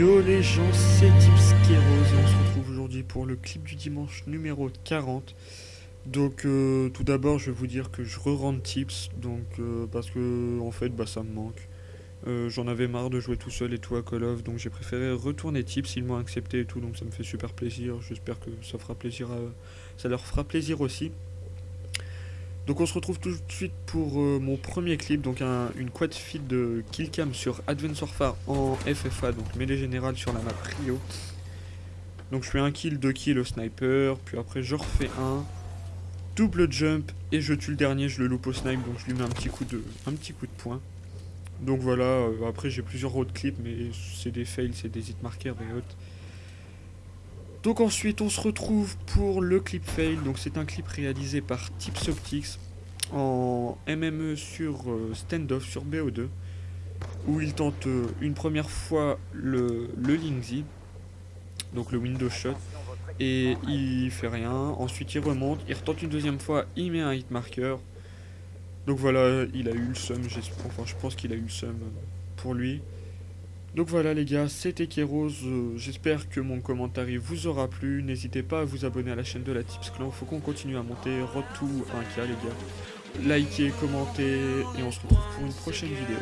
Yo les gens, c'est Tips et on se retrouve aujourd'hui pour le clip du dimanche numéro 40. Donc euh, tout d'abord je vais vous dire que je re-rende Tips, donc euh, parce que en fait bah ça me manque. Euh, j'en avais marre de jouer tout seul et tout à Call of, donc j'ai préféré retourner Tips, ils m'ont accepté et tout, donc ça me fait super plaisir. J'espère que ça fera plaisir à... ça leur fera plaisir aussi. Donc on se retrouve tout de suite pour euh, mon premier clip, donc une quad feed de Killcam sur Advance Warfare en FFA, donc mêlée générale sur la map Rio. Donc je fais un kill, deux kills au sniper, puis après je refais un, double jump, et je tue le dernier, je le loupe au snipe, donc je lui mets un petit coup de, un poing. Donc voilà, euh, après j'ai plusieurs autres clips, mais c'est des fails, c'est des hitmarkers et autres. Donc ensuite on se retrouve pour le clip fail, donc c'est un clip réalisé par Tips Optics en MME sur euh, standoff sur BO2 où il tente euh, une première fois le, le donc le window shot et il fait rien, ensuite il remonte, il retente une deuxième fois, il met un hit marker donc voilà, il a eu le seum, enfin je pense qu'il a eu le seum pour lui donc voilà les gars, c'était Kéros, euh, j'espère que mon commentaire vous aura plu, n'hésitez pas à vous abonner à la chaîne de la Tips Clan, faut qu'on continue à monter, retour 1K les gars. Likez, commentez, et on se retrouve pour une prochaine vidéo.